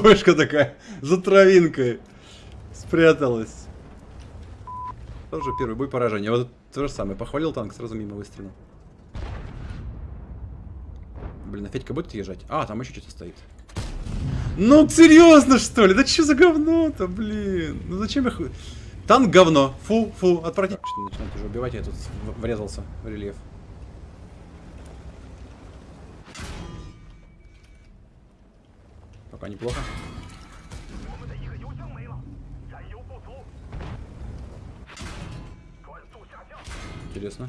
ПВшка такая, за травинкой спряталась. Тоже первый бой поражения. Вот то же самое. Похвалил танк, сразу мимо выстрелил. Блин, а Федька будет езжать? А, там еще что-то стоит. Ну, серьезно, что ли? Да что за говно-то, блин? Ну зачем я... Танк говно. Фу, фу, отвратительно. Что начинает уже убивать, я тут врезался в рельеф. Пока неплохо. Интересно.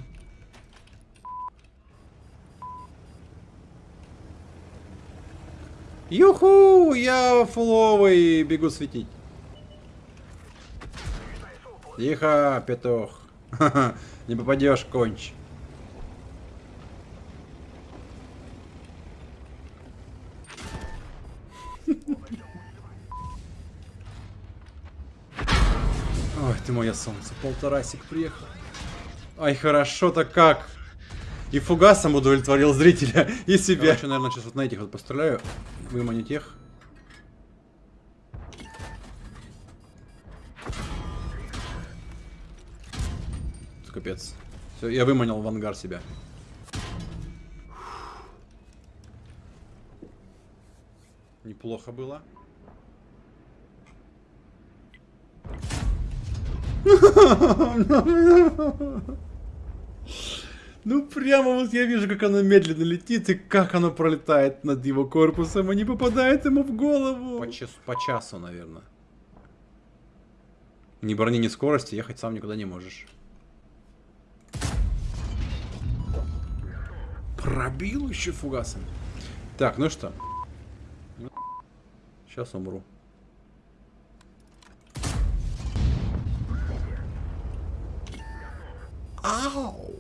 Юху! Я фуловый бегу светить. Тихо, петух. Не попадешь, конч. Ой, ты мое солнце. Полторасик приехал. Ай, хорошо-то как. И фугасом удовлетворил зрителя и себя. Короче, наверное, сейчас вот на этих вот постреляю. Выманю тех. Капец. Все, я выманил в ангар себя. Неплохо было. Ну прямо вот я вижу, как оно медленно летит и как оно пролетает над его корпусом и не попадает ему в голову. По, час, по часу, наверное. Ни брони, ни скорости, ехать сам никуда не можешь. Пробил еще фугасом. Так, ну что. Сейчас умру. Ау!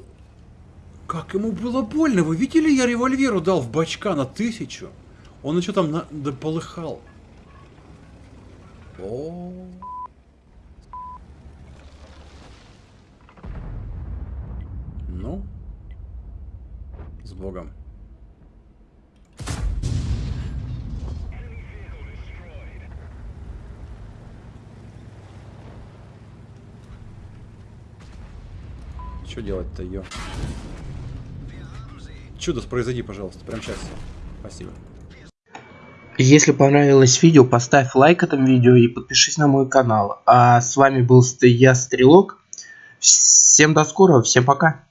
Как ему было больно. Вы видели, я револьверу дал в бачка на тысячу? Он еще там на... да полыхал. О. Ну. С Богом. Что делать-то, ее? Чудо произойди, пожалуйста, прямо сейчас. Спасибо. Если понравилось видео, поставь лайк этому видео и подпишись на мой канал. А с вами был я, Стрелок. Всем до скорого, всем пока.